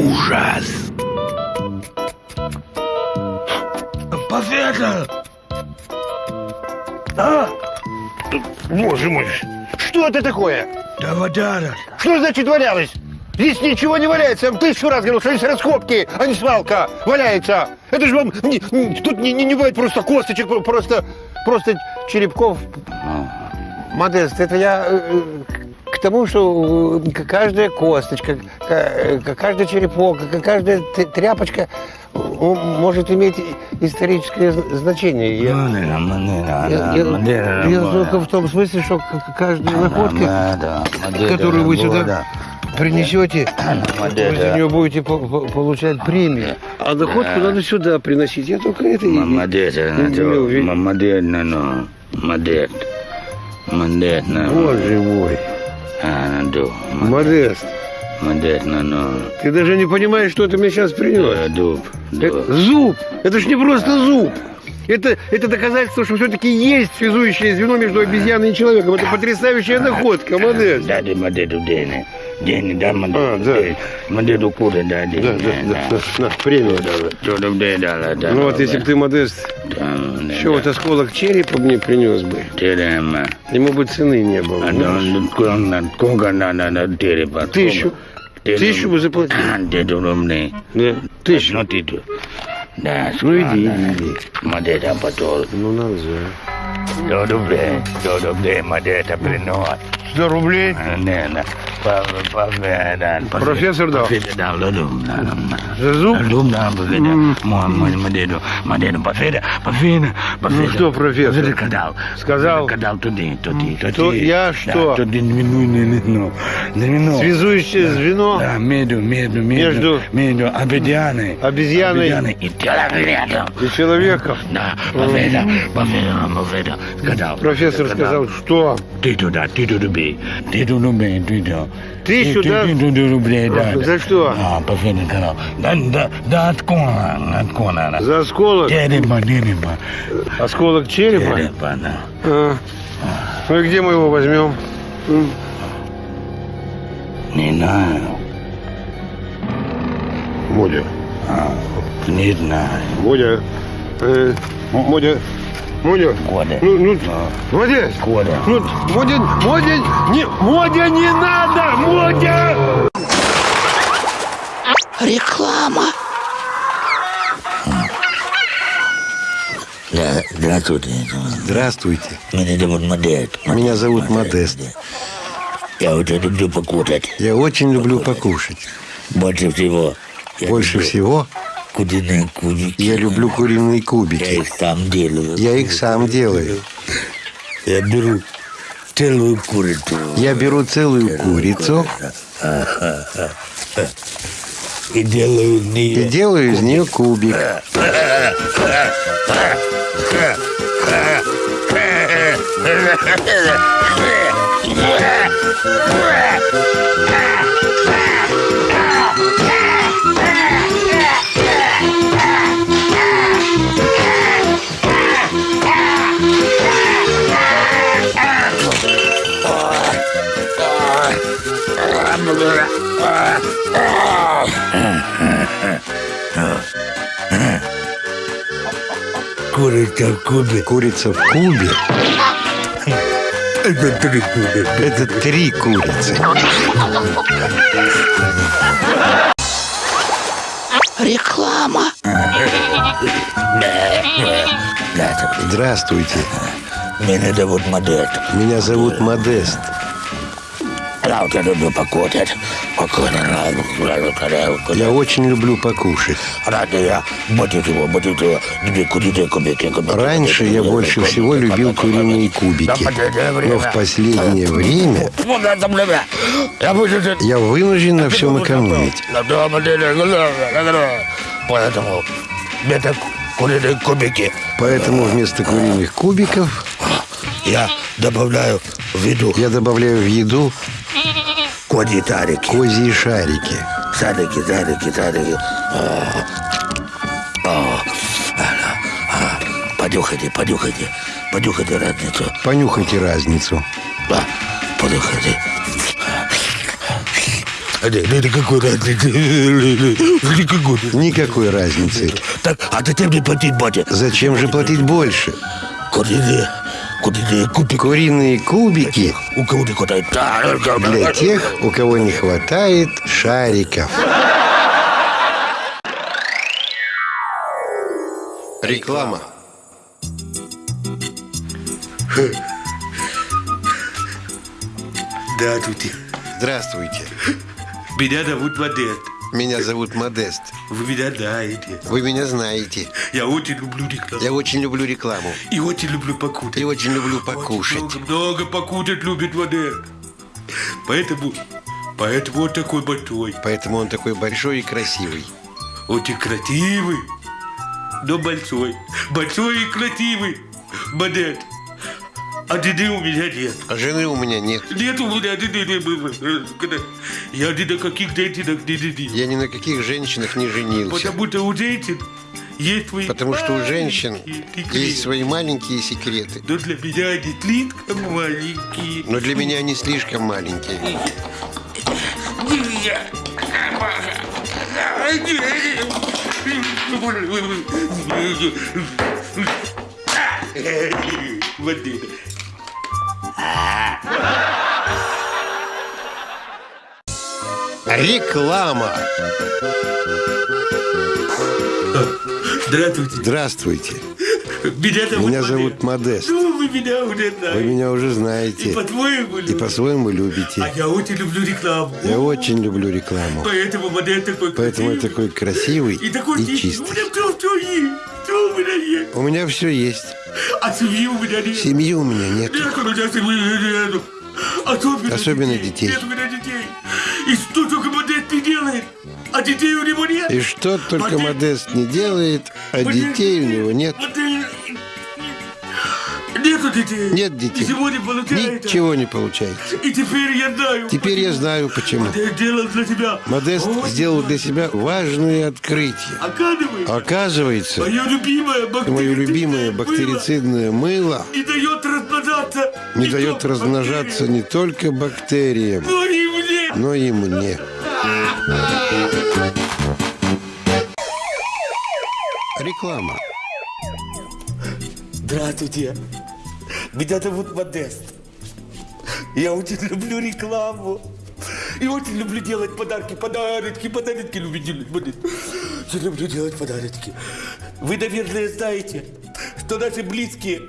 ужас. Поведа! А? Боже мой, что это такое? Да вода. Что значит валялось? Здесь ничего не валяется. Я вам тысячу раз говорил, что здесь раскопки, а не свалка валяется. Это же вам... не- тут не, не, не бывает просто косточек, про- просто, просто черепков. Модест, это я э, к тому, что э, каждая косточка, к- каждый черепок, каждая тряпочка э, может иметь историческое значение. Я- Я, я- я только в том смысле, что каждая находка, которую вы сюда принесете, вы за нее будете по- по- получать премию. А находку надо сюда приносить. Я только это и- мамадет, мамадет, ну, Боже мой, а, ду, Модест, мамадет, ну, ты даже не понимаешь, что ты мне сейчас принес. дуб, Это зуб. Это ж не просто зуб. Это, это доказательство, что все-таки есть связующее звено между обезьяной и человеком. Это потрясающая находка, Модест. Дени, дени, да, А, мадеду, да. дени, мадеду куда, да, дени, Да, да, да, да, премию дала. Да. Ну вот если бы ты, Модест, еще вот осколок черепа мне принес бы, Терема. ему бы цены не было. А да, конга на на на тереба. Тысячу. Тысячу бы заплатил. Да, тысячу. Ну ты. Да, иди, иди. Мадета патол. Ну, надо же. Додобре, додобре, мадета принос. Сто рублей? Не, не. Поведан. Профессор дал? Поведан дал, додум. За зуб? Додум дал, поведан. Мадеду, мадеду, поведан, поведан, поведан. Ну что, профессор? Сказал? Кадал туди, туди, туди. То я что? Ну, ну, ну. Связующее звено Да, между, между, между, Между? обезьяной, Обезьяной. и человеком. и человеком. Да, поведа, поведа. Сказал. Профессор сказал, что? Ты туда, ты туда ты туда бей, ты туда. Тысячу, Ты- да? Ты туда рублей, да. За что? А, поведа сказал. Да, да, да, откуда, откуда. За осколок? Дерево, дерево, Осколок черепа? дерево, да. А. Ну и где мы его возьмем? Не знаю, Модя. не знаю. Модя. Э, Модя. Модя. Года. Ну, ну, Модя. Года. Ну, Модя, Модя, не, Модя, не надо, Модя! Реклама. Да, здравствуйте. Здравствуйте. Меня зовут Модест. Меня зовут Модест. Я очень люблю покушать. Я очень люблю покушать. Больше всего. Больше люблю всего Куриные кубики. я люблю куриные Я кубики. их сам делаю. Я их сам делаю. Я беру целую курицу. Я беру целую курицу И делаю из и нее... делаю из нее кубик. Курица в кубе. Курица в кубе Это три кубика. – это три курицы. Реклама. Здравствуйте. Меня зовут Модест. Меня зовут Модест. Я люблю покушать. Я очень люблю покушать. Раньше я больше всего, любил куриные кубики. Но в последнее время. Я вынужден... на всем экономить. Поэтому это куриные кубики. Поэтому вместо куриных кубиков Я добавляю в еду я добавляю в еду козьи тарики. козьи шарики. Садики, садики, садики. А, а, а, Понюхайте, понюхайте, понюхайте разницу. Понюхайте разницу. Да, понюхайте. А, да, да, это какой разницы? Никакой. Никакой разницы. Так, а зачем мне платить, батя? Зачем же платить больше? Куриные, куриные кубики. Куриные кубики У кого не хватает? для тех, у кого не хватает шариков. Реклама. Здравствуйте. Здравствуйте. Меня зовут Модест. Меня зовут Модест. Вы меня знаете. Вы меня знаете. Я очень люблю рекламу. Я очень люблю рекламу. И очень люблю покушать. И очень люблю покушать. Очень много, много покушать любит Модест. Поэтому, поэтому он такой большой. Поэтому он такой большой и красивый. Очень красивый, но большой. Большой и красивый. Модест. А жены у меня нет. А жены у меня нет. Нет у меня не было. Когда Я ни на каких женщинах не женился. Я ни на каких женщинах не женился. Потому что у женщин есть свои Потому что у женщин секреты. есть свои маленькие секреты. Но для меня они слишком маленькие. Но для меня они слишком маленькие. Вот это. Реклама. Здравствуйте. Здравствуйте. Меня зовут Меня зовут Модест. Ну, вы меня уже Вы знаете. меня уже И знаете. по-твоему И любите. по-своему А любите. я очень люблю рекламу. Я очень люблю рекламу. Поэтому Модест такой Поэтому я такой красивый И такой и тихий. У чистый. меня все, все есть. Все у меня есть. У меня все есть. А семьи у меня нет. Семьи у меня нет. Нет у меня семьи нету. Особенно, Особенно детей. Нет у меня детей. И что только Модест не делает, а детей у него нет. И что только Модест- Модест не делает, а Модест- детей у него нет. Модест- Нету детей. Нет детей. Ничего не получается. Ничего не получается. И теперь я знаю. Теперь я знаю почему. Модест делал для тебя. Модест очень сделал для себя важное открытие. Оказывается, Оказывается, мое любимое бактерицидное мое любимое мыло бактерицидное мыло не дает размножаться. не дает только размножаться бактериям, не только бактериям, но и мне. но и мне. Реклама. Здравствуйте. Меня зовут Модест. Я очень люблю рекламу. И очень люблю делать подарки, подарочки, подарочки люблю делать. Я люблю делать подарочки. Вы, наверное, знаете, что наши близкие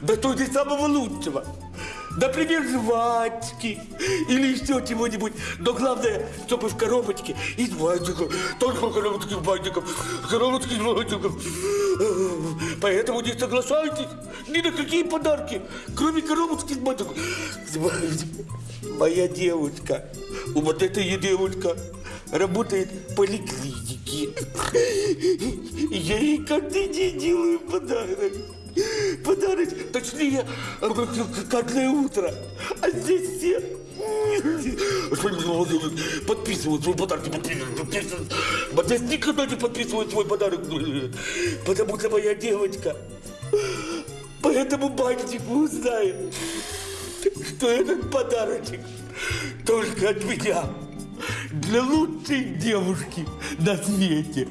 достойны самого лучшего. Например, жвачки или еще чего-нибудь. Но главное, чтобы в коробочке из бантиков. Только в коробочке из бантиков. Коробочки из бантиков. Поэтому не соглашайтесь ни на какие подарки, кроме коробочки из бантиков. Моя девушка, у вот этой девушка работает в поликлинике. Я ей каждый день делаю подарок. Подарок, точнее, каждое утро. А здесь все подписывают свой подарок, подписывают, подписывают. Здесь никогда не подписывают свой подарок, потому что моя девочка по этому бантику узнает, что этот подарочек только от меня. Для лучшей девушки на свете.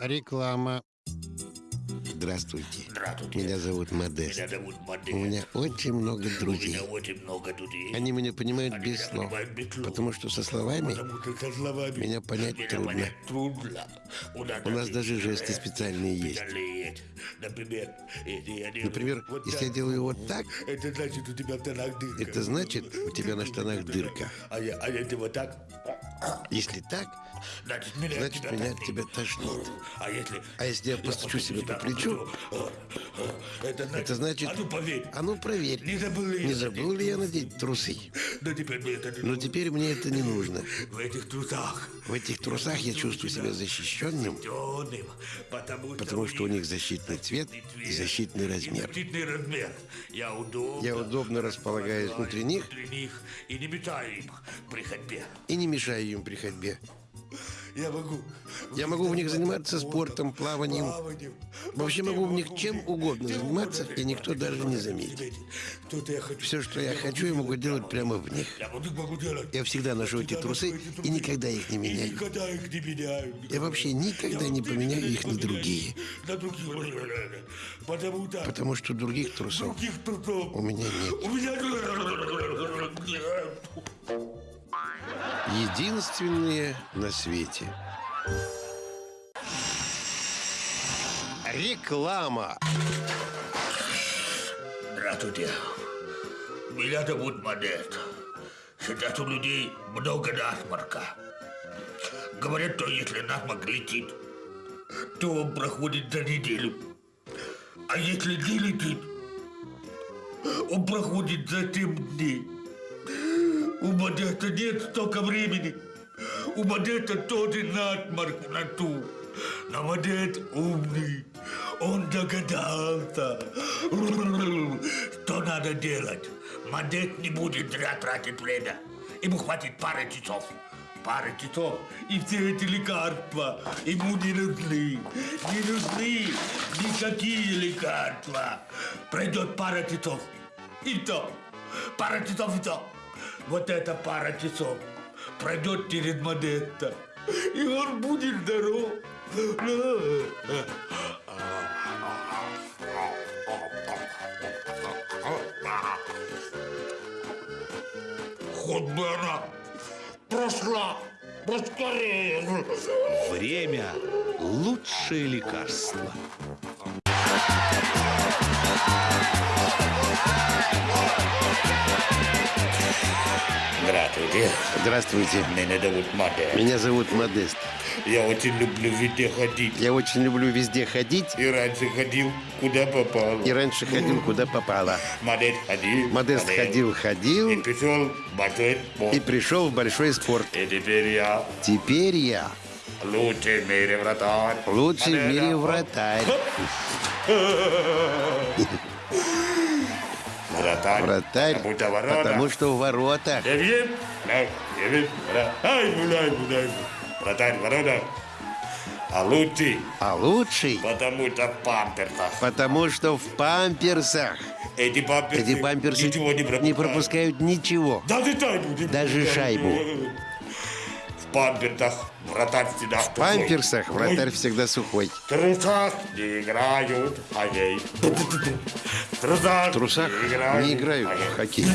Реклама. Здравствуйте. Здравствуйте. Меня зовут Модест. Меня зовут Модест. У меня очень много У друзей. меня очень много друзей. Они меня понимают Они без меня слов. понимают без слов. Потому что со словами Потому что со словами меня понять меня трудно. понять трудно. У нас, У нас даже жесты специальные есть. есть. Например, если я делаю Например, вот если так, я делаю вот так, это значит у тебя в штанах дырка. это значит, у тебя на штанах дырка. А, я, а если вот так, Если так, значит меня, значит тебя меня от тебя тошнит. А если, А если я постучу себе по плечу, это значит, это значит, а ну поверь, а ну проверь, не забыл ли не я забыл ли я надеть трусы. Но теперь мне это не Но нужно. теперь мне это не нужно. В этих трусах В этих трусах я чувствую себя защищенным, потому, потому что у них защитный цвет и защитный размер. Защитный размер. Я удобно, Я удобно располагаюсь внутри них внутри них и не мешаю им при ходьбе. и не мешаю им при ходьбе. Я могу. Я могу в них заниматься спортом, плаванием. плаванием. Вообще могу в них чем угодно заниматься, и никто даже не заметит. Все, что я хочу, я могу делать прямо в них. Я всегда ношу эти трусы и никогда их не меняю. Я вообще никогда не поменяю их на другие. Потому что других трусов у меня нет. У меня нет. Единственные на свете. Реклама. Здравствуйте. Меня зовут Модест. Сейчас у людей много насморка. Говорят, что если насморк летит, то он проходит за неделю. А если не летит, он проходит за 7 дней. У Модеста нет столько времени. У Модеста тоже насморк на ту. Но Модест умный. Он догадался, что надо делать. Модест не будет зря тратить время. Ему хватит пары часов. Пары часов, и все эти лекарства ему не нужны. Не нужны никакие лекарства. Пройдет пара часов, и то. Пара часов, и то. Вот эта пара часов пройдет через Модеста, и он будет здоров. Хоть бы она прошла поскорее. Время – лучшее лекарство. Здравствуйте, Здравствуйте. меня зовут Модест. Меня зовут Модест. Я очень люблю везде ходить. Я очень люблю везде ходить. И раньше ходил, куда попало. И раньше ходил, куда попало. Модест ходил. Модест ходил, И ходил пришел в большой спорт. и пришел в большой спорт. И теперь я Теперь я лучший в мире вратарь. лучший в Модест. мире вратарь. Вратарь. Потому что в воротах. Вратарь, ворота. А лучший, А лучший, потому что в памперсах. потому что в памперсах. Эти памперсы, Эти памперсы ничего не пропускают. не пропускают ничего. Даже шайбу Даже шайбу. Памперсах вратарь всегда В памперсах вратарь всегда сухой. В трусах не играют в хоккей. В трусах, В трусах не играют в хоккей.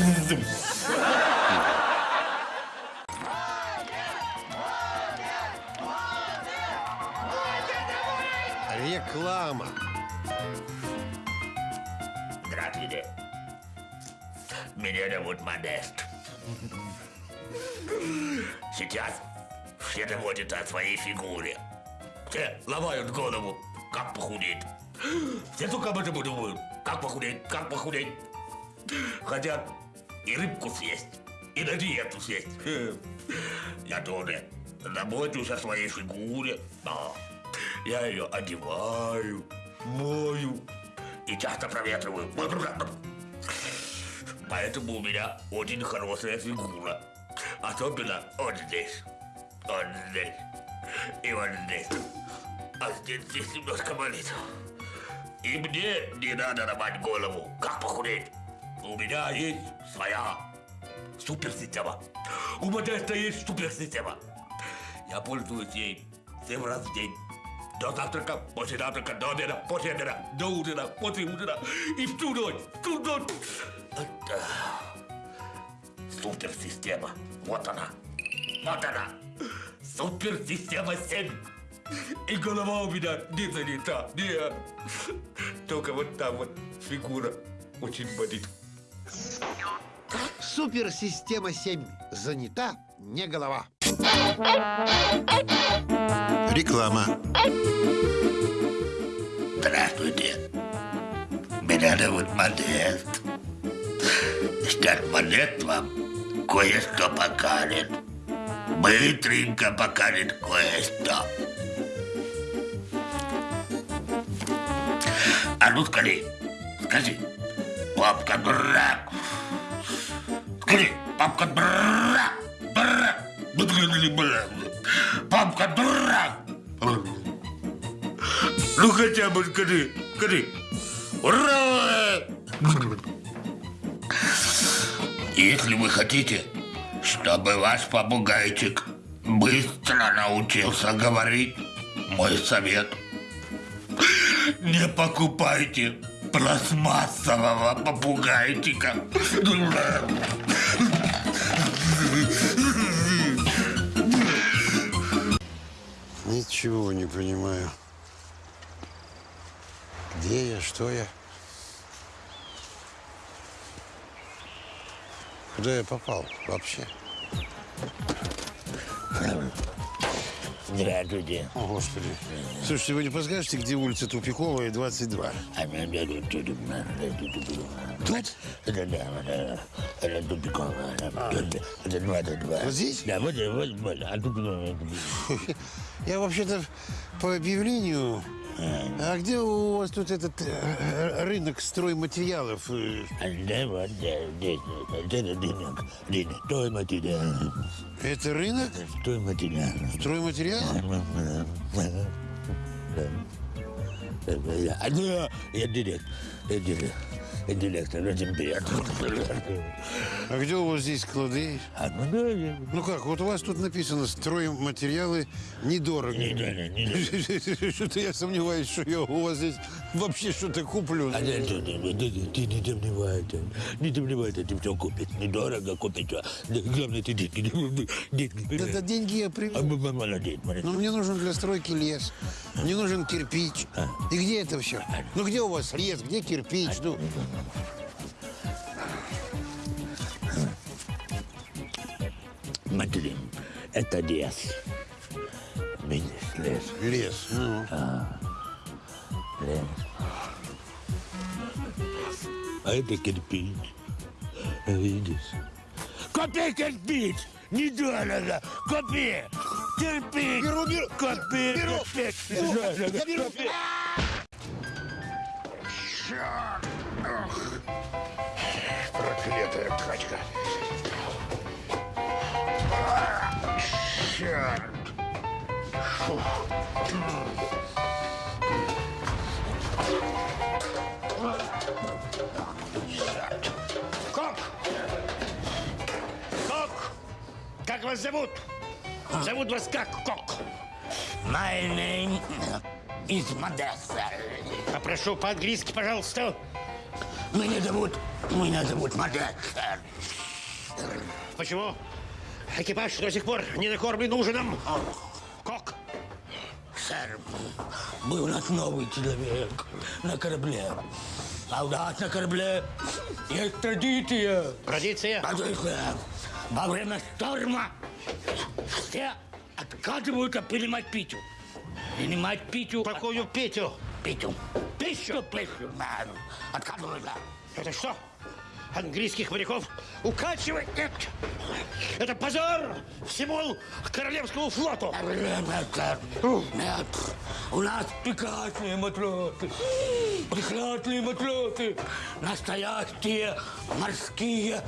Реклама. Здравствуйте. Меня зовут Модест. Сейчас все заботятся о своей фигуре. Все ломают голову, как похудеть. Все только об этом думают. Как похудеть, как похудеть. Хотят и рыбку съесть, и на диету съесть. Я тоже забочусь о своей фигуре. Да. Я ее одеваю, мою и часто проветриваю. Поэтому у меня очень хорошая фигура. Особенно вот здесь, вот здесь и вот здесь. А здесь, здесь немножко болит. И мне не надо ломать голову, как похудеть. У меня есть своя суперсистема. У Модеста есть суперсистема. Я пользуюсь ей семь раз в день. До завтрака, после завтрака, до обеда, после обеда, до ужина, после ужина и всю ночь, всю ночь. Суперсистема. Вот она. Вот она. Суперсистема 7. И голова у меня не занята. Нет. Только вот там вот фигура очень болит. Суперсистема 7. Занята не голова. Реклама. Здравствуйте. Меня зовут Модест. Сейчас Модест вам кое-что покажет. Быстренько покажет кое-что. А ну скажи, скажи, папка дурак. Скажи, папка дурак, дурак. Папка Ромка, дурак! Ну хотя бы скажи, скажи. Ура! Если вы хотите, чтобы ваш попугайчик быстро научился говорить, мой совет. Не покупайте пластмассового попугайчика. Ничего не понимаю. Где я, что я? Куда я попал вообще? Здравствуйте. О, Господи. Слушайте, вы не подскажете, где улица Тупиковая, 22? Тут? Это да, это, тупиковая. Это, это 22. Вот здесь? Да, вот, вот, вот. А тупиковая. Я вообще-то по объявлению... А где у вас тут этот э, рынок стройматериалов? Да, вот, да, здесь. Это рынок. Рынок. Стой материал. Это рынок Стой материал. стройматериалов? А, да, я директор. Я директор. Директор. Очень приятно. А где у вас здесь склады? А, ну. Ну как, вот у вас тут написано «Стройматериалы недорого». Не, не, не, не. Что-то я сомневаюсь, что я у вас здесь вообще что-то куплю. А ты, ты, не сомневайся, не сомневайся, ты все купишь. Недорого купить. а. Главное, ты деньги, Да, деньги я А, м- молодец, молодец. Но мне нужен для стройки лес. Мне нужен кирпич. И где это все? Ну где у вас лес, где кирпич? Ну, Смотри, это лес. Видишь, лес, лес. Ну. лес. А это кирпич. Видишь? Купи кирпич! Недорого! Купи! Кирпич! Беру, беру. Купи Беру. кирпич! Беру. Дорого, Я беру. Купи. Проклятая качка. Черт. Кок! Кок! Как вас зовут? Зовут вас как, Кок? My name is Modesta. Попрошу по-английски, пожалуйста. Меня зовут, меня зовут Модеста. Почему экипаж до сих пор не накормлен ужином? Кок! Сэр, был у нас новый человек на корабле. А у нас на корабле есть традиция. Традиция? Традиция. Во время шторма все отказываются принимать пищу. Принимать пищу. Какую Петю? Пищу. Пищу, пищу. Да, Отказываются. Это что? Английских моряков укачивает? Нет! Это позор всему Королевскому флоту! Нет. У нас прекрасные матросы. Прекрасные матросы. Настоящие морские.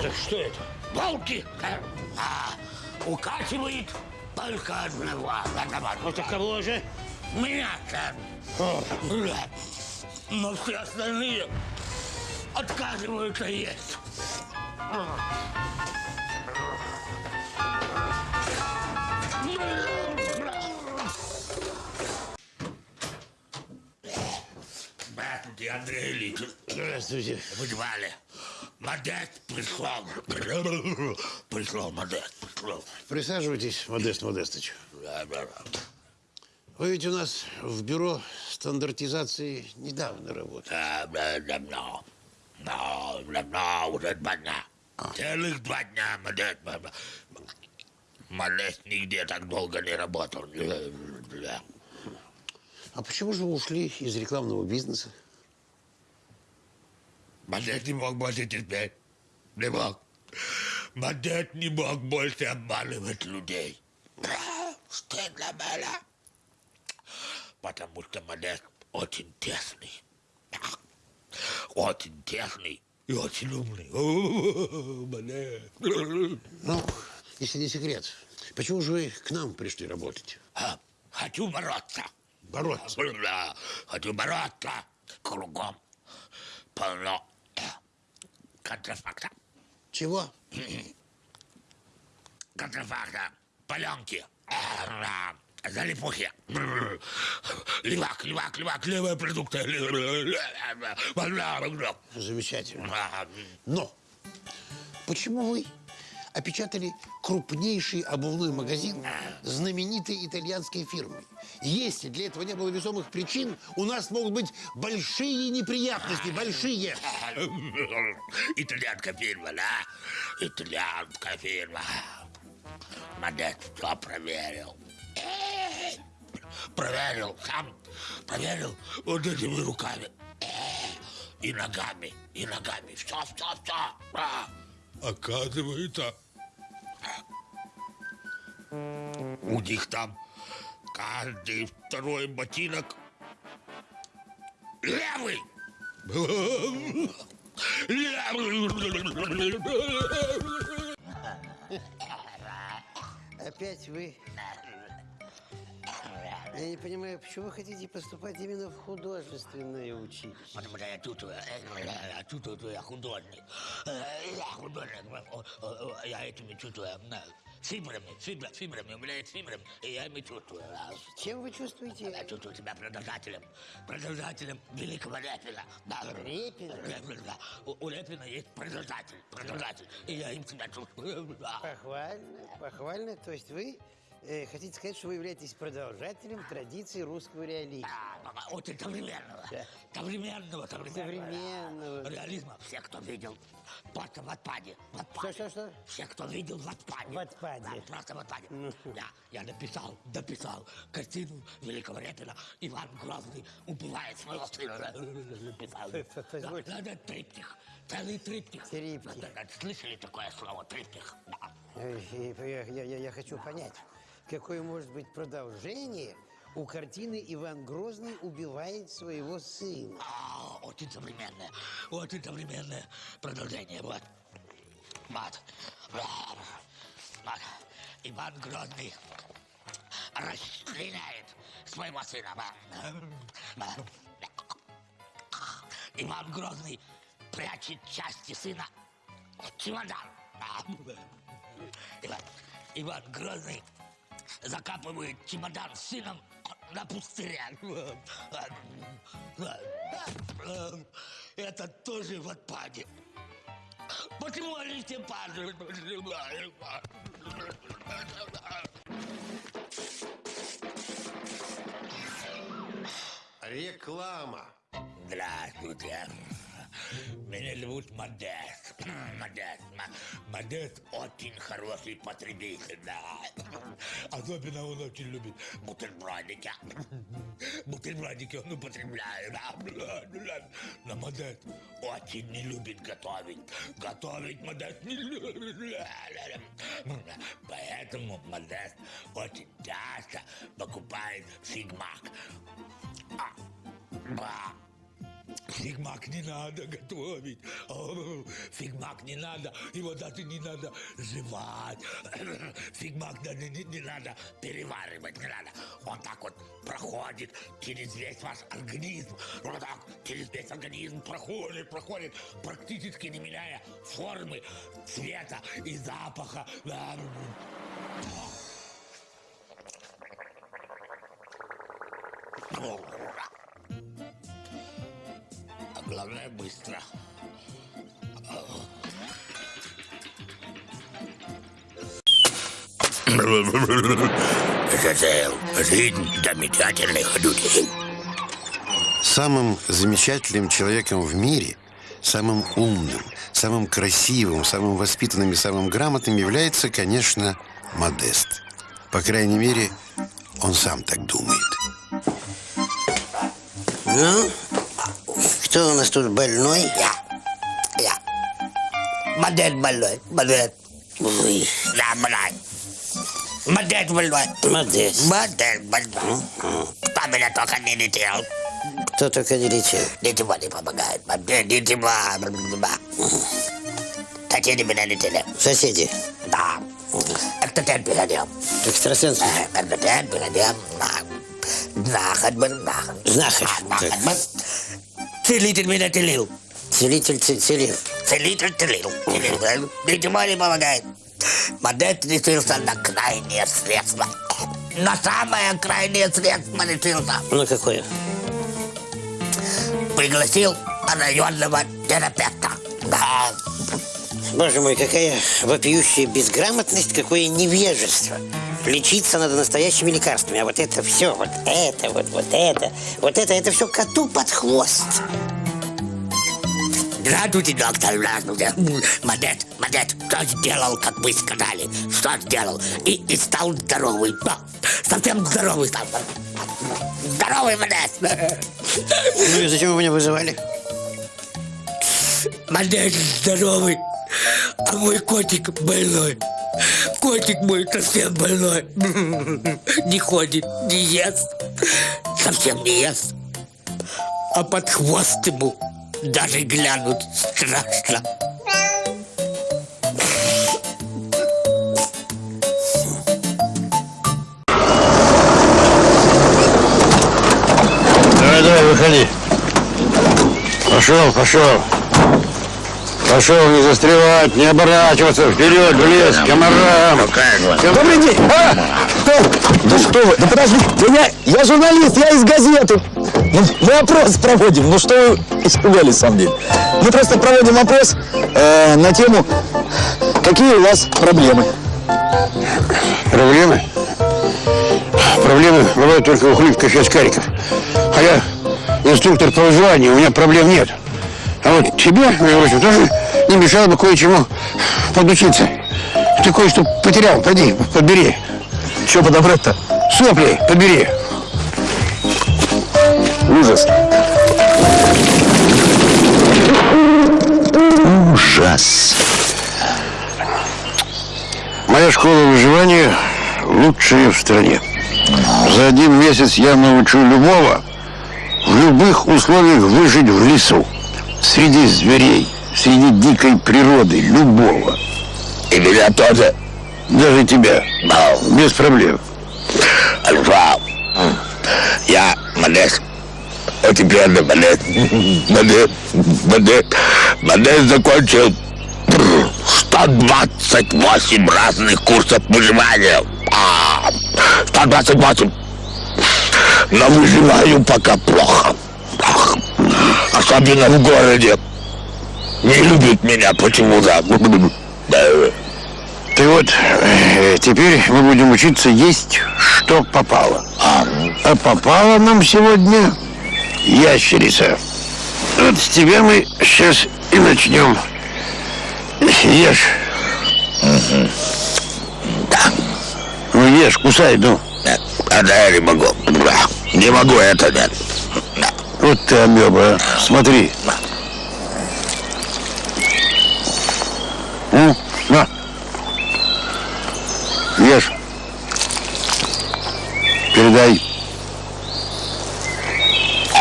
Это что это? Волки. А, укачивает только одного. одного. Это кого же? Меня, сэр. Да. Но все остальные отказываются есть. Здравствуйте, Андрей Ильич. Здравствуйте. Вы звали. Модест пришел. Пришел, Модест пришел. Присаживайтесь, Модест Модестович. Да, да, да. Вы ведь у нас в бюро стандартизации недавно работаете. Да, да, давно. Да, давно, уже два дня. Целых два дня. Модест нигде так долго не работал. Да. А почему же вы ушли из рекламного бизнеса? Модест не мог больше терпеть. Не мог. Модест не мог больше обманывать людей. Стыдно было. Потому что Модест очень тесный. Очень тесный и очень умный. Модест. Ну, если не секрет, почему же вы к нам пришли работать? А, Хочу бороться. Бороться. Да, хочу бороться. Кругом полно контрафакта. Чего? Контрафакта. Паленки. Залипухи. Левак, левак, левак, левые продукты. Замечательно. Но почему вы опечатали крупнейший обувной магазин знаменитой итальянской фирмы? Если для этого не было весомых причин, у нас могут быть большие неприятности, большие. Итальянская фирма, да? Итальянская фирма. Модест все проверил. Проверил, сам проверил вот этими руками. И ногами, и ногами. Все, все, все. Оказывается, у них там каждый второй ботинок левый. Левый. Опять вы? Я не понимаю, почему вы хотите поступать именно в художественное училище? Потому что я чувствую, э, я чувствую, что я художник. Э, Я художник. О, Я этими чувствую. э, Фибрами, фибра, фибрами, у меня есть фибрами, и я ими чувствую. Чем вы чувствуете? Я чувствую себя продолжателем, продолжателем великого Репина. Да. Репина? Репина, да. У, у Репина есть продолжатель, продолжатель, и я им себя чувствую. Похвально, похвально. То есть вы э, хотите сказать, что вы являетесь продолжателем традиции русского реализма? Да, Очень современного, Да. современного, современного. Современного. Реализма. Все, кто видел просто в отпаде. В Что, отпаде. что, что? Все, кто видел в отпаде. В отпаде. Да, просто в отпаде. Я, я написал, дописал картину великого Репина «Иван Грозный убивает своего сына». Написал. Позвольте. Да, да, триптих. Целый триптих. Триптих. Да, да, Слышали такое слово триптих? Да. Э, я- я- я хочу понять, какое может быть продолжение у картины «Иван Грозный убивает своего сына». А, очень современное, очень современное продолжение. Вот. Вот. Вот. Иван Грозный расстреляет своего сына. Вот. Иван Грозный прячет части сына в чемодан. Иван, Иван Грозный закапывает чемодан с сыном на пустыре. Это тоже в отпаде. Почему они все падают? Реклама. Здравствуйте. Меня зовут Модест. Модест. Модест очень хороший потребитель, да. Особенно он очень любит бутербродики. Бутербродики он употребляет, да. Но Модест очень не любит готовить. Готовить Модест не любит. Поэтому Модест очень часто покупает бигмак. А, ба. Бигмак не надо готовить. О, бигмак не надо. Его даже не надо жевать. Фигмак даже не, не надо переваривать. Не надо. Он так вот проходит через весь ваш организм. Вот так через весь организм проходит, проходит, практически не меняя формы, цвета и запаха. Да. А главное быстро. Это жизнь замечательных людей. Самым замечательным человеком в мире, самым умным, самым красивым, самым воспитанным и самым грамотным является, конечно, Модест. По крайней мере, он сам так думает. Ну, кто у нас тут больной? Я. Я. Модель больной. Модель. Ой, Да, блядь. Модель больной. Модест. Модель больной. Кто меня только не летел. Кто только не летел. Ничего не помогает. Мне ничего. Соседи меня летели. Соседи. Да. Эктотен перейдем. Экстрасенсы. Эктотен перейдем. Знахарь был знахарь. Знахарь. Знахарь Так. Целитель меня целил. Целитель целил. Целитель целил. Целил. Ничего не помогает. Мадет решился на крайнее средство. На самое крайнее средство решился. Ну какое? Пригласил районного терапевта. Да. Боже мой, какая вопиющая безграмотность, какое невежество. Лечиться надо настоящими лекарствами, а вот это все, вот это, вот, вот это, вот это, это все коту под хвост. Здравствуйте, доктор, здравствуйте. Мадет, Мадет, что сделал, как вы сказали? Что сделал? И, и стал здоровый. Да, совсем здоровый стал. Здоровый, Мадет. Ну и зачем вы меня вызывали? Мадет здоровый, а мой котик больной. Котик мой совсем больной. Не ходит, не ест. Совсем не ест. А под хвост ему даже глянуть страшно. Давай, давай, выходи. Пошел, пошел. Пошел, не застревать, не оборачиваться, вперед, в лес, комарам. Добрый день! А! Что? Да что вы? Да подождите, я, я журналист, я из газеты. Ну, мы опрос проводим, ну что вы испугались, самом деле? Мы просто проводим опрос э, на тему, какие у вас проблемы. Проблемы? Проблемы бывают только у хлипких и очкариков. А я инструктор по выживанию, у меня проблем нет. А вот тебе, прочим, тоже не мешало бы кое-чему подучиться. Ты кое-что потерял, пойди, подбери. Что подобрать-то? Сопли подбери. Ужас. Ужас. Моя школа выживания лучшая в стране. За один месяц я научу любого в любых условиях выжить в лесу. Среди зверей, среди дикой природы, любого. И меня тоже. Даже тебя. Без проблем. Альфа. Я Мадес. Очень приятно, Мадес. Мадес. Мадес. Мадес закончил 128 разных курсов выживания. А, 128. Но выживаю пока плохо. Особенно в городе. Не любят меня почему-то. Да. Ты вот э, теперь мы будем учиться есть, что попало. А попало нам сегодня ящерица. Вот с тебя мы сейчас и начнем. Ешь. Ну ешь, кусай, ну. Нет, это я не могу. Не могу это, нет. Вот ты амеба, а. смотри. Ну, на. Ешь. Передай.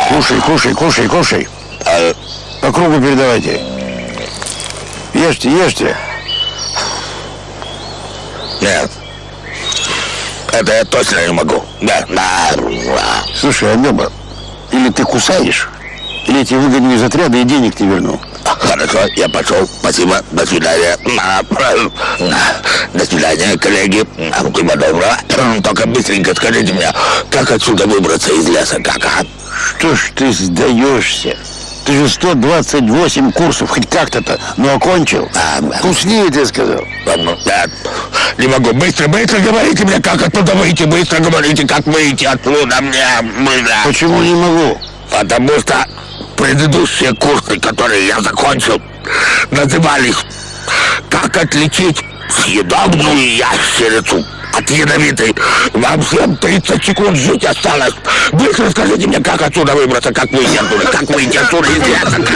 Кушай, кушай, кушай, кушай. А, По кругу передавайте. Ешьте, ешьте. Нет. Это я точно не могу. Да, да. Слушай, Амеба, или ты кусаешь, или тебя выгоню из отряда и денег не верну. Хорошо, я пошел. Спасибо. До свидания. До свидания, коллеги. Всего доброго. Только быстренько скажите мне, как отсюда выбраться из леса? Как, а? Что ж ты сдаешься? Ты же 128 курсов, хоть как-то-то, но окончил. Вкуснее, ты сказал. Нет, не могу. Быстро, быстро говорите мне, как оттуда выйти. Быстро говорите, как выйти оттуда мне. Почему не могу? Потому что предыдущие курсы, которые я закончил, назывались «Как отличить съедобную ящерицу от ядовитой». Вам всем 30 секунд жить осталось. Быстро скажите мне, как отсюда выбраться, как выйти оттуда, как выйти оттуда из леса. Как...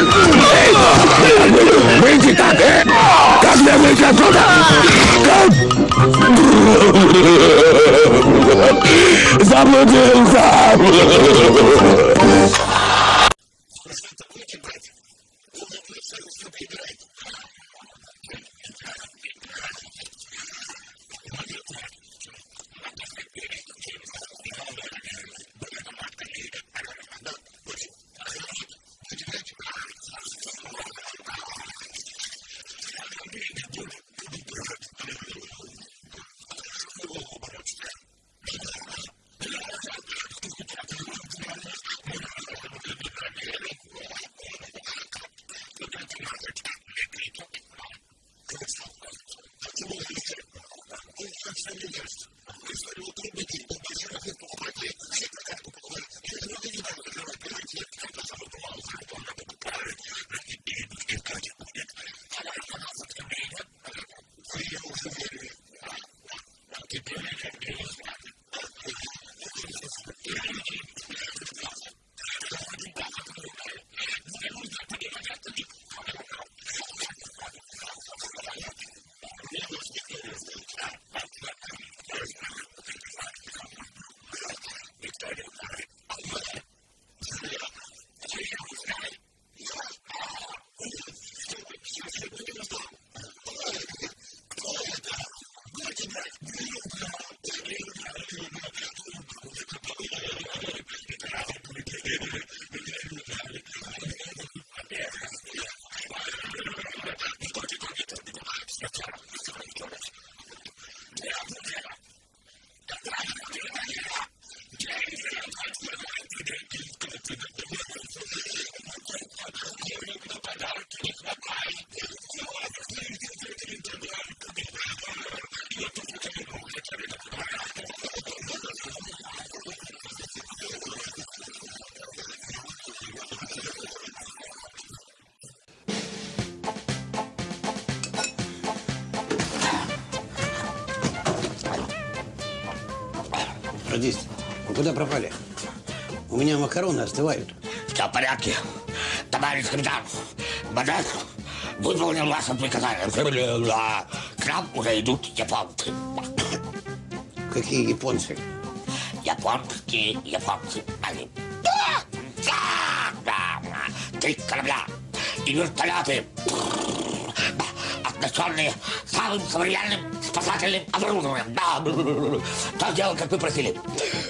Эй, выйти как, э? Как мне выйти отсюда? Как? Заблудился! Радист, вы куда пропали? У меня макароны остывают. Все в порядке. Товарищ капитан, Модет выполнил ваше приказание. К нам уже идут японцы. Какие японцы? Японские японцы. Три корабля и вертолеты, оснащенные самым современным спасательным оборудованием. Да, так дело, как вы просили.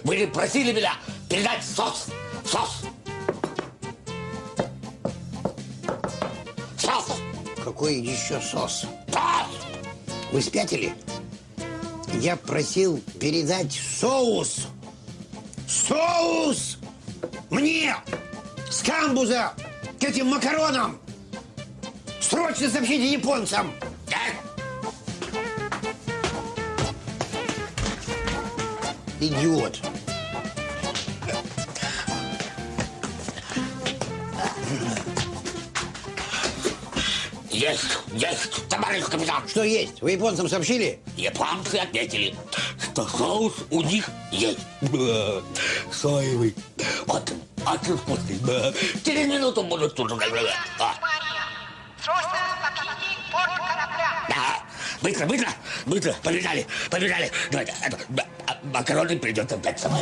Вы просили меня передать СОС. СОС. СОС. Какой еще сос? СОС. Вы спятили? Я просил передать соус. Соус! Мне! С камбуза! К этим макаронам! Срочно сообщите японцам! Идиот! Есть, есть, товарищ капитан. Что есть? Вы японцам сообщили? Японцы ответили, что соус у них есть. Соевый. Вот, очень вкусный. Бля. Через минуту будут тут же. А, Срочно покиньте порт корабля. да. Быстро, быстро, быстро, побежали, побежали. Это, а, макароны придется опять самой.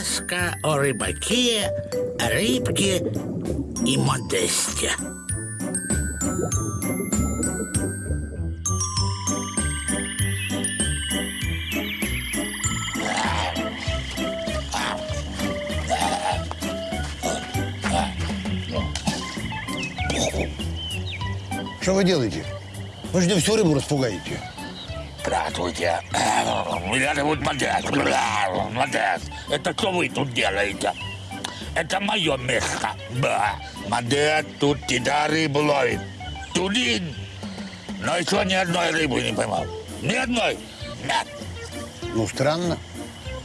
Сказка о рыбаке, рыбке и модесте. Что вы делаете? Вы же всю рыбу распугаете. Здравствуйте. Меня зовут Модест. Модест. Это что вы тут делаете? Это мое место. Да. Модест тут тебя рыбу ловит. Тудин. Но еще ни одной рыбы не поймал. Ни одной. Нет. Ну, странно.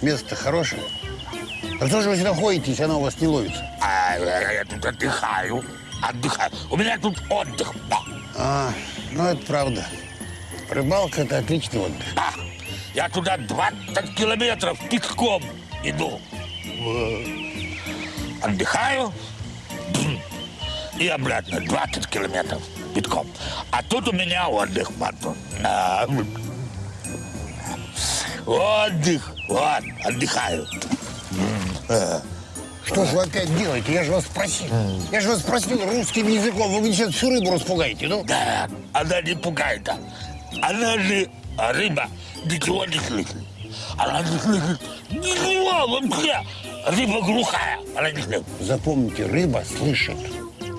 Место хорошее. А что же вы сюда ходите, если оно у вас не ловится? А, я, я тут отдыхаю. Отдыхаю. У меня тут отдых. Да. А, ну это правда. Рыбалка – это отличный отдых. Да. Я туда 20 километров пешком иду. Отдыхаю и обратно 20 километров пешком. А тут у меня отдых, мату. На. Отдых. Вот, отдыхаю. Что же вы опять делаете? Я же вас спросил. Я же вас спросил русским языком. Вы мне сейчас всю рыбу распугаете, ну? Да, она не пугает. а. Она же рыба ничего не слышит. Она не слышит ничего вообще. Рыба глухая, она не слышит. Запомните, рыба слышит.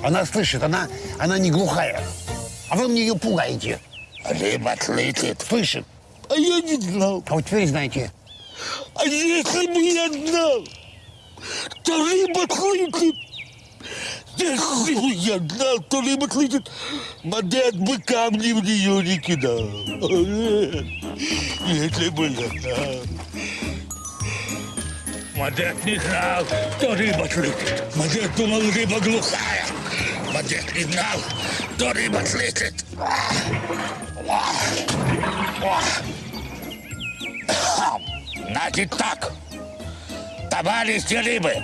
Она слышит, она, она не глухая. А вы мне ее пугаете. Рыба слышит. Слышит. А я не знал. А вот теперь знаете. А если бы я знал, то рыба слышит. Я знал, то рыба слышит, модет бы камни в нее не кидал. Если бы я знал. Модет не знал, что рыба слышит. Модет думал, рыба глухая. Модет не знал, что рыба слышит. Значит так, товарищи рыбы,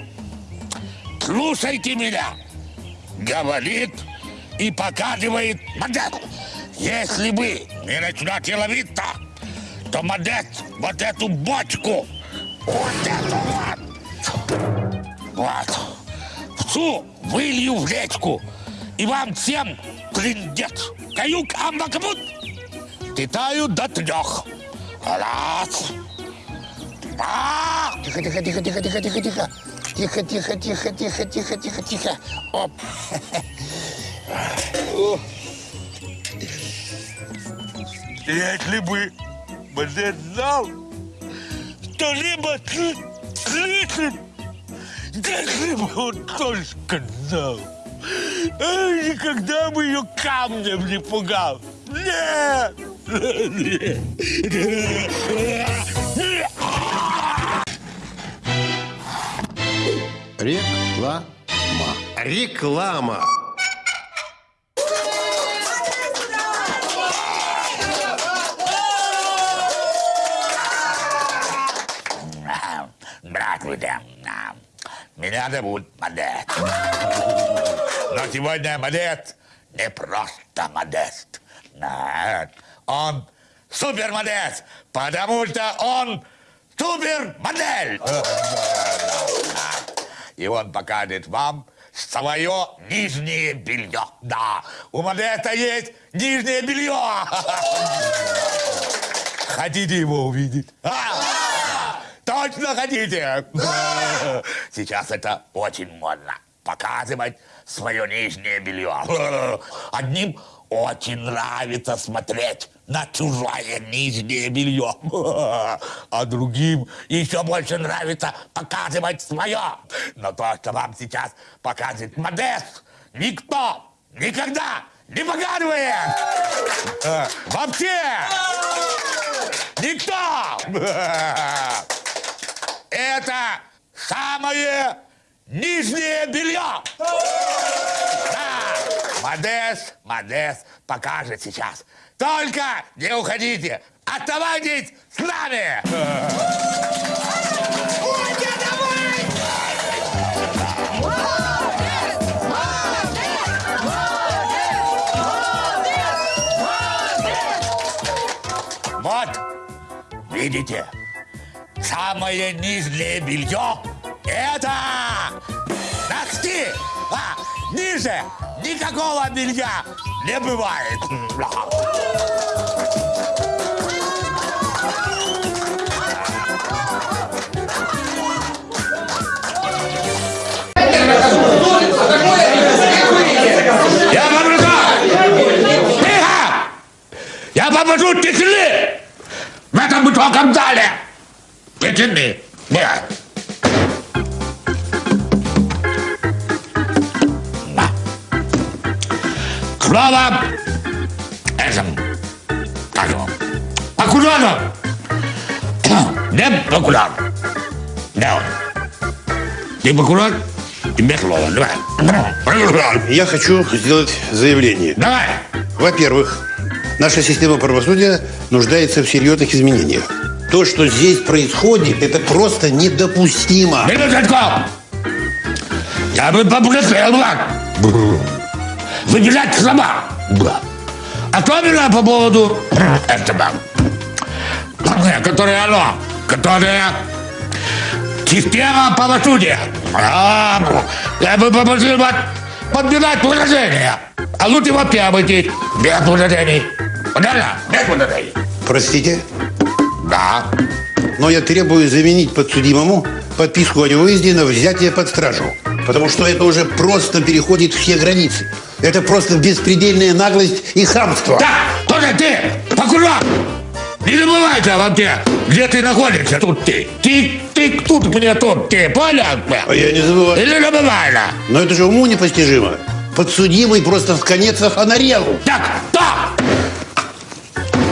слушайте меня. Говорит и показывает Модет. Если вы не начнете ловить-то, то Модет вот эту бочку, вот эту вот, вот, всю вылью в речку, и вам всем трындец. Каюк амбакабут. Китаю до трех. Раз. Два. Тихо, тихо, тихо, тихо, тихо, тихо, тихо. Тихо, тихо, тихо, тихо, тихо, тихо, тихо. Оп. Если бы Модет знал, что сл- слышит, если бы он только знал, а никогда бы ее камнем не пугал. Нет! Реклама. Реклама. Здравствуйте. Меня зовут Модест. Но сегодня Модест не просто Модест. Нет, он супер Модест, потому что он супер модель. И он покажет вам свое нижнее белье. Да, у Модеста есть нижнее белье. Хотите его увидеть? А? Точно хотите? Сейчас это очень модно. Показывать свое нижнее белье. Одним очень нравится смотреть на чужое нижнее белье. А другим еще больше нравится показывать свое. Но то, что вам сейчас покажет Модест, никто никогда не показывает. Э, Вообще! Никто! Это самое нижнее белье! Да! Модес, Модес покажет сейчас. Только не уходите! Оставайтесь с нами! Вот, видите, самое нижнее белье Это носки! А, ниже никакого белья не бывает. Я попрошу! Тихо! Я попрошу тишины! В этом высоком зале! Тишины! Нет. Слово этому. Как его? Прокурору! Где прокурор? Где он? Ты прокурор? Тебе слово. Давай. Я хочу сделать заявление. Давай. Во-первых, наша система правосудия нуждается в серьезных изменениях. То, что здесь происходит, это просто недопустимо. Минуточку! Я бы попросил вас выделять слова. Особенно по поводу этого, которое оно, которое система правосудия. А, Я бы попросил вас подбирать выражения. А лучше вообще обойтись без выражений. Понятно? Без выражений. Простите? Да. Но я требую заменить подсудимому подписку о невыезде на взятие под стражу. Потому что это уже просто переходит все границы. Это просто беспредельная наглость и хамство. Так, тоже ты, прокурор! Не забывайте вообще, где ты находишься, тут ты. Ты, ты тут мне тут, ты, понятно? А я не забываю. Или забываю? Но это же уму непостижимо. Подсудимый просто в конец оханарел. Так, так!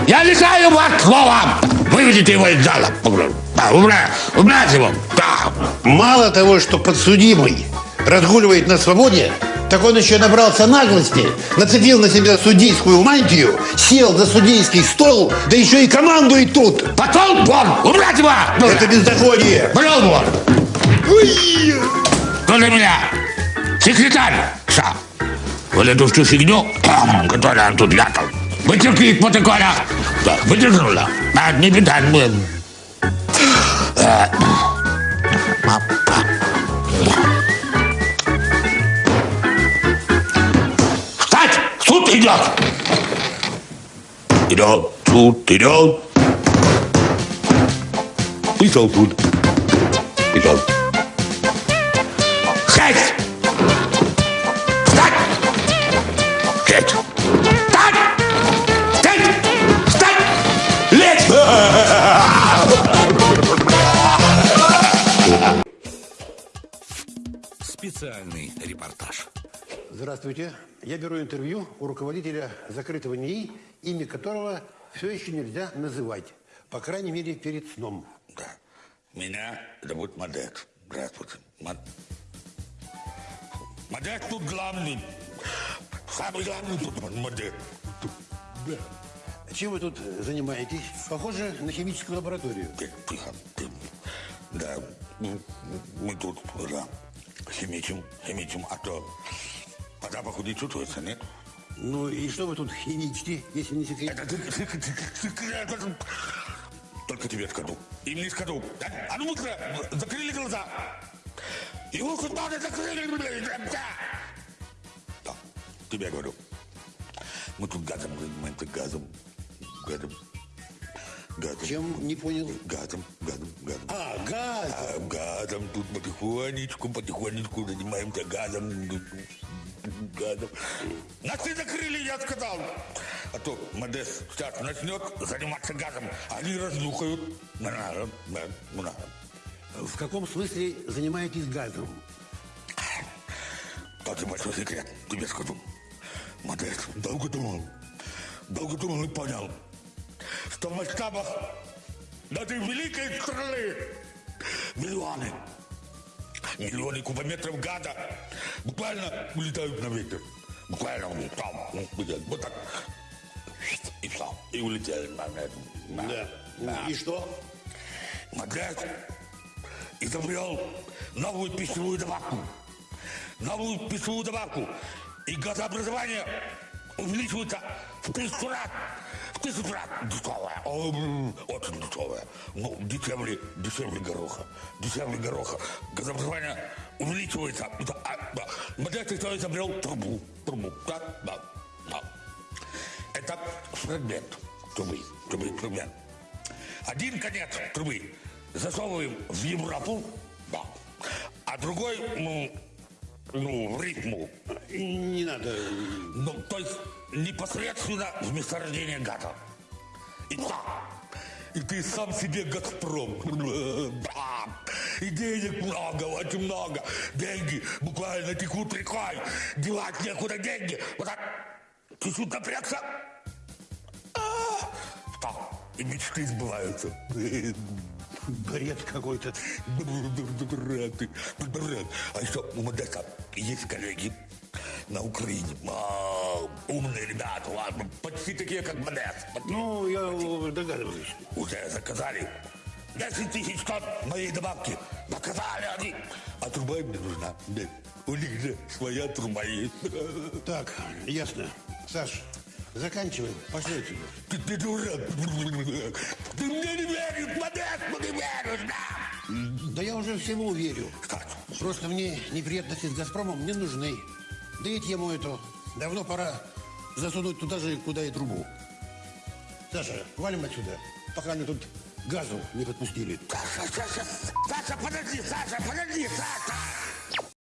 Я лишаю вас слова! Выведите его из зала. Да, убрать, убрать его. Да. Мало того, что подсудимый разгуливает на свободе, так он еще набрался наглости, нацепил на себя судейскую мантию, сел за судейский стол, да еще и командует тут. Пошел вон! Убрать его! Это бездоходие. Пошел вон! Кто для меня? Секретарь! Ша! Вот эту всю фигню, которую он тут вычеркни из протокола. Да, вычеркнула. А, не беда, мы... Э, идет! Идет, суд идет. Пришел суд. Пришел. Шесть! Встать! Шесть! Встать! Встать! Встать! Лечь! Специальный репортаж. Здравствуйте. Я беру интервью у руководителя закрытого НИИ, имя которого все еще нельзя называть. По крайней мере, перед сном. Да. Меня зовут Мадет. Здравствуйте. Мад... Мадет тут главный. Самый главный тут Мадет. Да. Чем вы тут занимаетесь? Похоже на химическую лабораторию. Тихо. Да, мы, мы тут, да, химичим, химичим, а то не чувствуется, нет? Ну и что вы тут химичите, если не секрет? Это ты- ты- ты- ты- ты- Только тебе скажу. Им не скажу. А ну быстро, закрыли глаза. Его хоть надо закрыли, блин, да. Тебе говорю. Мы тут газом занимаемся, газом, газом, газом. Чем не понял? Газом, газом, газом. А, газ! А, газом тут потихонечку, потихонечку занимаемся газом. Газом. Нас не закрыли, я сказал. А то Модес сейчас начнет заниматься газом. Они разнюхают. В каком смысле занимаетесь газом? Тот большой секрет, тебе скажу. Модес долго думал, долго думал и понял, что в масштабах этой великой страны миллионы, миллионы кубометров газа буквально улетают на ветер. Буквально там, ну, вот так. И все, и улетели. на это. Да. Да. И что? Модес изобрел новую пищевую добавку. Новую пищевую добавку. И газообразование увеличивается в тысячу раз. В Птица, брат, дешевая. М, Очень дешевая. Ну, дешевле, дешевле гороха. Дешевле гороха. Газообразование увеличивается. Да, а, да. Модест кто изобрел трубу. Трубу. Да, да, да. Это фрагмент трубы. Трубы, фрагмент. Один конец трубы засовываем в Европу, да. а другой, ну, ну, в ритму. Не надо. Ну, то есть непосредственно в месторождение газа. И да, и ты сам себе Газпром. И денег много, очень много. Деньги буквально текут рекой. Девать некуда деньги. Вот так чуть-чуть напрягся. А, да. И мечты сбываются. Бред какой-то. Бред, ты, бред. А еще у Модеста есть коллеги на Украине. А, умные ребята, ладно, почти такие, как Модест. Ну, я догадываюсь. Уже заказали 10 тысяч тонн моей добавки. Заказали они. А труба им не нужна. У них же своя труба есть. Так, ясно. Саш, заканчиваем. Пошли отсюда. Ты, ты дурак. Ты мне не веришь, Модест, ну не веришь, да. Да я уже всему верю. Просто мне неприятности с «Газпромом не нужны. Да и тему эту давно пора засунуть туда же, куда и трубу. Саша, валим отсюда, пока они тут газу не подпустили. Саша, Саша, Саша, подожди, Саша, подожди, Саша.